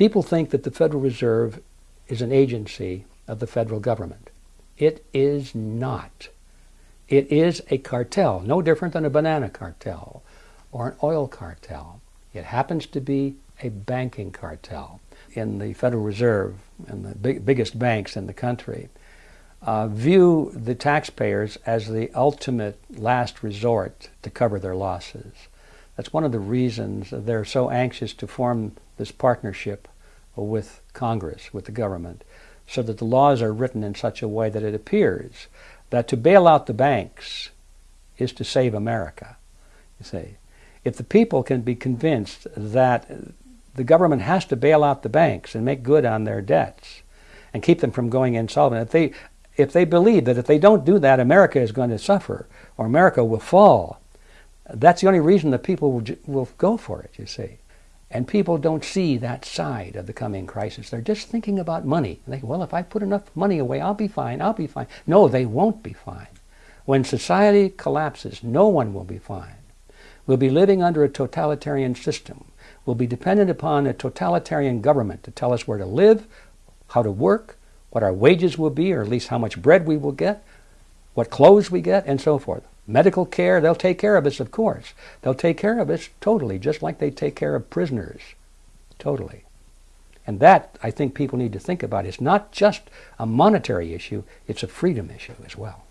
People think that the Federal Reserve is an agency of the federal government. It is not. It is a cartel, no different than a banana cartel or an oil cartel. It happens to be a banking cartel. In the Federal Reserve and the big, biggest banks in the country, uh, view the taxpayers as the ultimate last resort to cover their losses. That's one of the reasons they're so anxious to form this partnership with Congress, with the government, so that the laws are written in such a way that it appears that to bail out the banks is to save America. You see, if the people can be convinced that the government has to bail out the banks and make good on their debts and keep them from going insolvent, if they if they believe that if they don't do that, America is going to suffer or America will fall, that's the only reason that people will, will go for it, you see. And people don't see that side of the coming crisis. They're just thinking about money. They think, well, if I put enough money away, I'll be fine, I'll be fine. No, they won't be fine. When society collapses, no one will be fine. We'll be living under a totalitarian system. We'll be dependent upon a totalitarian government to tell us where to live, how to work, what our wages will be, or at least how much bread we will get, what clothes we get, and so forth. Medical care, they'll take care of us, of course. They'll take care of us totally, just like they take care of prisoners. Totally. And that, I think people need to think about. It's not just a monetary issue, it's a freedom issue as well.